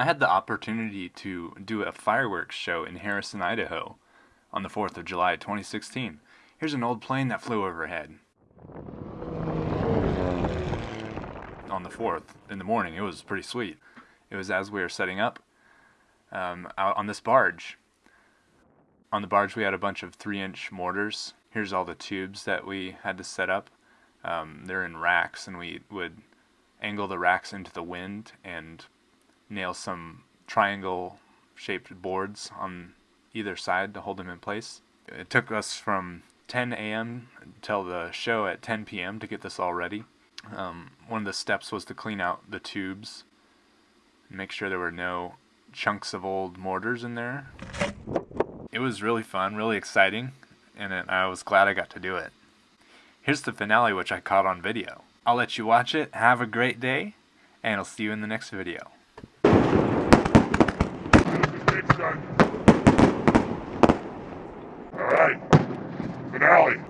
I had the opportunity to do a fireworks show in Harrison, Idaho on the 4th of July 2016. Here's an old plane that flew overhead. On the 4th, in the morning, it was pretty sweet. It was as we were setting up um, out on this barge. On the barge we had a bunch of 3-inch mortars. Here's all the tubes that we had to set up. Um, they're in racks and we would angle the racks into the wind and nail some triangle shaped boards on either side to hold them in place. It took us from 10 a.m. until the show at 10 p.m. to get this all ready. Um, one of the steps was to clean out the tubes and make sure there were no chunks of old mortars in there. It was really fun, really exciting, and it, I was glad I got to do it. Here's the finale which I caught on video. I'll let you watch it, have a great day, and I'll see you in the next video. Finale.